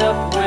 up